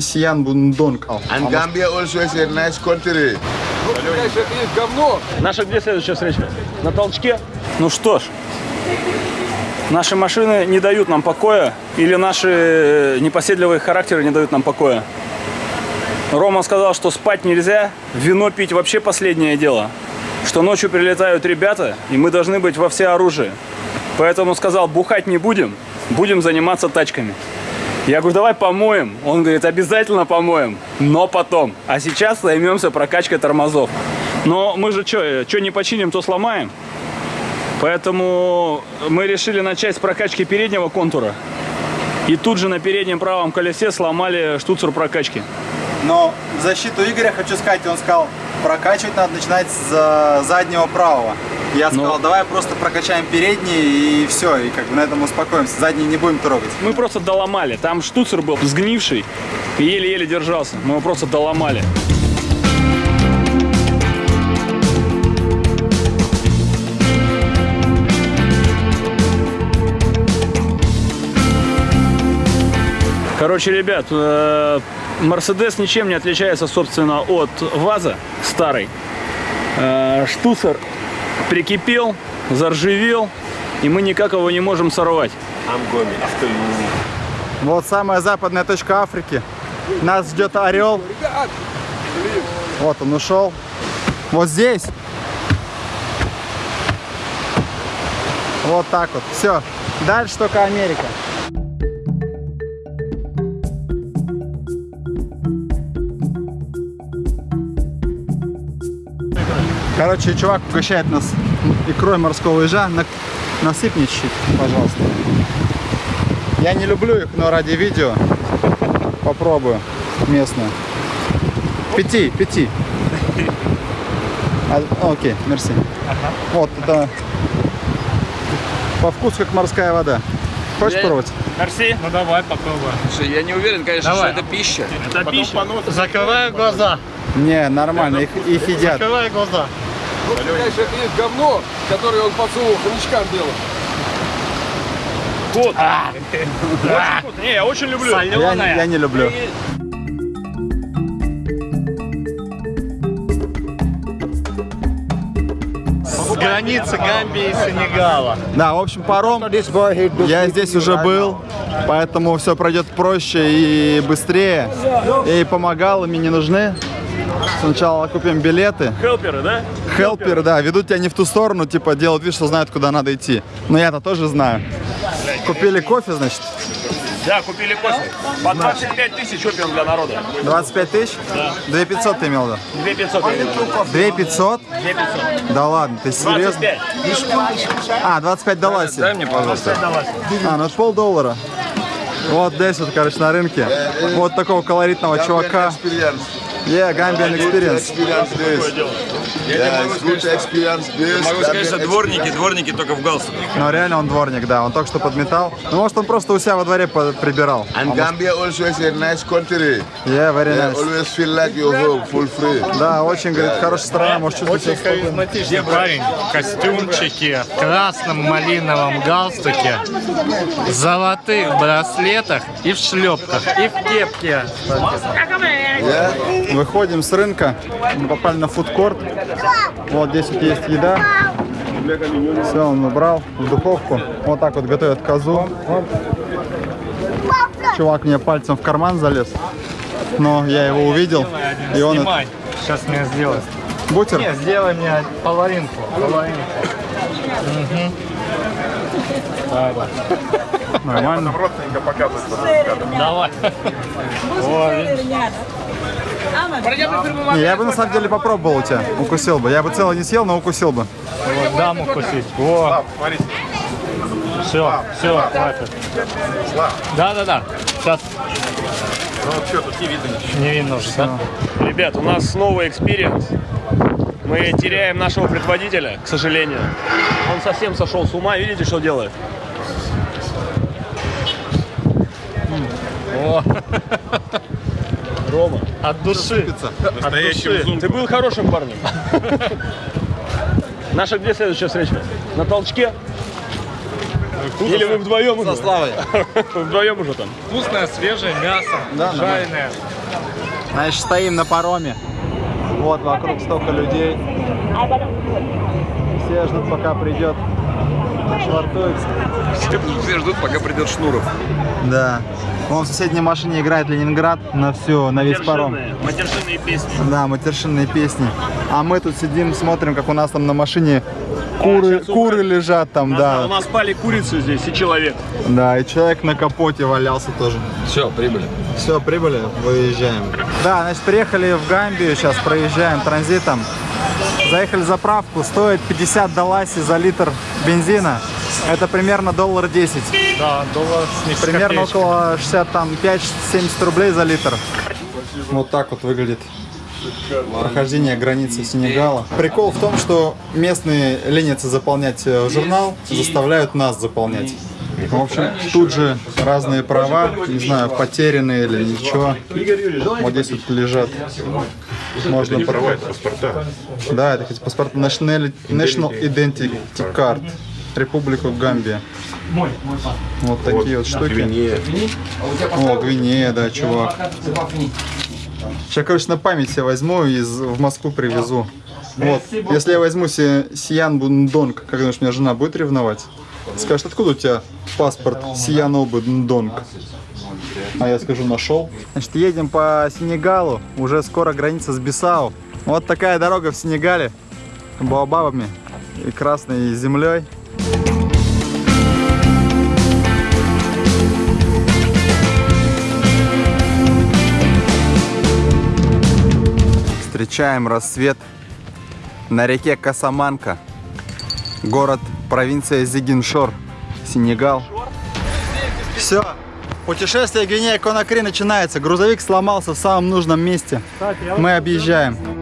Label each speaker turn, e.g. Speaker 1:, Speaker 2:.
Speaker 1: Сиян Бундонг.
Speaker 2: And Gambia also is a nice country.
Speaker 3: Наша где следующая встреча? На толчке? Ну что ж, наши машины не дают нам покоя, или наши непоседливые характеры не дают нам покоя. Рома сказал, что спать нельзя, вино пить вообще последнее дело. Что ночью прилетают ребята, и мы должны быть во всеоружии. Поэтому сказал, бухать не будем, будем заниматься тачками. Я говорю, давай помоем. Он говорит, обязательно помоем, но потом. А сейчас займемся прокачкой тормозов. Но мы же что, что не починим, то сломаем. Поэтому мы решили начать с прокачки переднего контура. И тут же на переднем правом колесе сломали штуцер прокачки.
Speaker 1: Но в защиту Игоря хочу сказать, он сказал, прокачивать надо начинать с э, заднего правого. Я сказал,
Speaker 3: Ну.
Speaker 1: давай просто прокачаем передний и все, и как бы на этом успокоимся. Задний не будем трогать.
Speaker 3: Мы просто доломали. Там штуцер был сгнивший и еле-еле держался. Мы его просто доломали. Короче, ребят, э, Мерседес ничем не отличается, собственно, от ВАЗа старой. Э, Штуцер прикипел, заржавел, и мы никак его не можем сорвать.
Speaker 1: Вот самая западная точка Африки. Нас ждет орел. Вот он ушел. Вот здесь. Вот так вот. Все. Дальше только Америка. Короче, чувак угощает нас икрой морского ежа. На- чуть-чуть, пожалуйста. Я не люблю их, но ради видео попробую местную. Пяти, пяти. А, окей, мерси. Вот, это по вкусу как морская вода. Хочешь пробовать?
Speaker 3: Мерси.
Speaker 4: Ну давай попробуем.
Speaker 5: Слушай, я не уверен, конечно,
Speaker 4: Давай.
Speaker 5: что это пища.
Speaker 3: Это пища.
Speaker 4: Закрывай глаза.
Speaker 1: Не, нормально, их, их едят.
Speaker 4: Закрывай глаза.
Speaker 6: Вот, понимаешь, это есть говно, которое он подсунул хомячкам делал.
Speaker 3: Вкус. Очень вкусно. Не, я очень люблю.
Speaker 1: Я, не- я не люблю.
Speaker 4: С границы Гамбии и Сенегала.
Speaker 1: Да, в общем, паром. Я здесь уже был, поэтому все пройдет проще и быстрее. И помогал, мне не нужны. Сначала купим билеты.
Speaker 3: Хелперы, да?
Speaker 1: Хелперы, да, ведут тебя не в ту сторону, типа делают вид, что знают, куда надо идти. Но я-то тоже знаю. Купили кофе, значит,
Speaker 3: Да, купили кофе. По 25 тысяч опиум для народа.
Speaker 1: 25 тысяч?
Speaker 3: Да.
Speaker 1: 2 500 ты имел виду?
Speaker 3: 2 500.
Speaker 1: 2 500?
Speaker 3: 2 500.
Speaker 1: Да ладно, ты серьезно?
Speaker 3: 25.
Speaker 1: А, 25 далась.
Speaker 5: Дай мне, пожалуйста.
Speaker 1: А, ну полдоллара. Вот здесь вот, короче, на рынке. Вот такого колоритного чувака. Yeah, Gambian experience.
Speaker 2: Experience this. Yeah, it's good experience this.
Speaker 5: Могу сказать, что дворники, дворники только в галстуках.
Speaker 1: Но реально он дворник, да, он только что подметал. Ну, может, он просто у себя во дворе прибирал.
Speaker 2: And Gambia also is a nice country.
Speaker 1: Yeah, very
Speaker 2: Yeah,
Speaker 1: nice.
Speaker 2: always feel like you're home, full free.
Speaker 1: Да, очень, говорит, хорошая страна, может чувствовать себя
Speaker 4: Очень
Speaker 1: спокойно.
Speaker 4: харизматичный парень. В костюмчике, в красном малиновом галстуке, в золотых браслетах и в шлепках, и в кепке.
Speaker 1: Выходим с рынка, мы попали на фудкорт. Вот здесь вот есть еда. Все, он убрал в духовку. Вот так вот готовят козу. Чувак мне пальцем в карман залез. Но я его увидел. И он...
Speaker 4: Сейчас мне сделай.
Speaker 1: Бутер?
Speaker 4: Не, сделай мне половинку. Половинку.
Speaker 1: Нормально.
Speaker 4: Давай.
Speaker 1: Не, я бы на самом деле попробовал у тебя. Укусил бы. Я бы целый не съел, но укусил бы.
Speaker 4: Вот дам укусить. Во. Все, все, хватит. Да, да, да. Сейчас. Ну, что, тут не видно ничего. Не видно уже, да?
Speaker 3: Ребят, у нас снова experience. Мы теряем нашего предводителя, к сожалению. Он совсем сошел с ума. Видите, что делает?
Speaker 4: О,
Speaker 3: Рома,
Speaker 4: от души. От души.
Speaker 3: ты был хорошим парнем. Наша где следующая встреча? На толчке? Или вы вдвоем уже?
Speaker 1: Со Славой.
Speaker 3: Вдвоем уже там.
Speaker 4: Вкусное, свежее мясо,
Speaker 1: Да,
Speaker 4: жареное.
Speaker 1: Значит, стоим на пароме. Вот вокруг столько людей. Все ждут, пока придет. Швартуется.
Speaker 5: Все, все ждут, пока придет Шнуров.
Speaker 1: Да. Вон в соседней машине играет Ленинград на все, на весь паром.
Speaker 3: Матершинные песни.
Speaker 1: Да, матершинные песни. А мы тут сидим, смотрим, как у нас там на машине куры,
Speaker 3: щас
Speaker 1: куры лежат там,
Speaker 3: У
Speaker 1: да.
Speaker 3: нас спали курицы здесь и человек.
Speaker 1: Да, и человек на капоте валялся тоже.
Speaker 5: Все, прибыли.
Speaker 1: Все, прибыли, выезжаем. Да, значит, приехали в Гамбию, сейчас проезжаем транзитом. Заехали в заправку, стоит 50 долласи за литр бензина. Это примерно доллар 10.
Speaker 4: Да, доллар с
Speaker 1: Примерно около 60, там, 5-70 рублей за литр. Вот так вот выглядит прохождение границы Сенегала. Прикол в том, что местные ленятся заполнять э, журнал, заставляют нас заполнять. В общем, тут же разные права, не знаю, потерянные или ничего. Вот здесь вот лежат. Можно порвать паспорта. Да, это эти паспорта National, National Identity Card. Республика Гамбия. Вот такие вот штуки. О, Гвинея, да, чувак. Сейчас, короче, на память себе возьму и в Москву привезу. Вот. Если я возьму себе Сиян Бундонг, как думаешь, меня жена будет ревновать? Скажет, откуда у тебя паспорт Сиян Бундонг? А я скажу, нашел. Значит, едем по Сенегалу. Уже скоро граница с Бисау. Вот такая дорога в Сенегале. Баобабами и красной землей. Встречаем рассвет на реке Касаманка. Город, провинция Зигиншор, Сенегал. Все, путешествие Гвинея Конакри начинается. Грузовик сломался в самом нужном месте. Мы объезжаем.